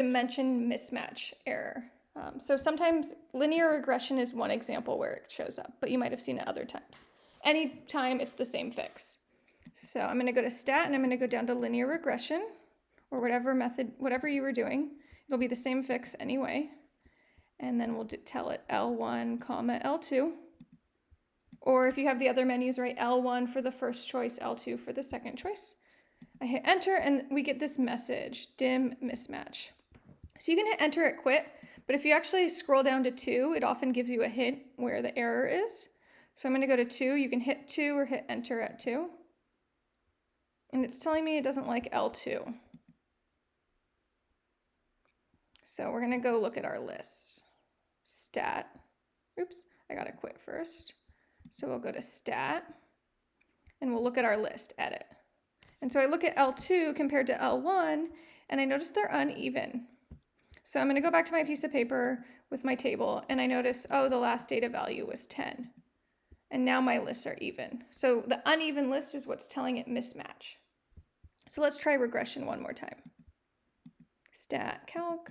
dimension mismatch error. Um, so sometimes linear regression is one example where it shows up, but you might have seen it other times. Anytime it's the same fix. So I'm going to go to stat and I'm going to go down to linear regression or whatever method, whatever you were doing. It'll be the same fix anyway. And then we'll tell it L1, comma L2. Or if you have the other menus, right, L1 for the first choice, L2 for the second choice. I hit enter and we get this message, dim mismatch. So you can hit enter at quit, but if you actually scroll down to two, it often gives you a hint where the error is. So I'm gonna go to two, you can hit two or hit enter at two. And it's telling me it doesn't like L2. So we're gonna go look at our list. Stat, oops, I gotta quit first. So we'll go to stat and we'll look at our list, edit. And so I look at L2 compared to L1 and I notice they're uneven. So I'm gonna go back to my piece of paper with my table and I notice, oh, the last data value was 10. And now my lists are even. So the uneven list is what's telling it mismatch. So let's try regression one more time. Stat calc.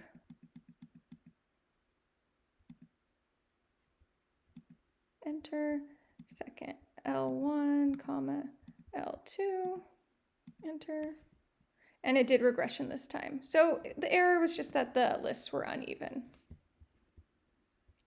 Enter, second L1, comma L2, enter. And it did regression this time. So the error was just that the lists were uneven.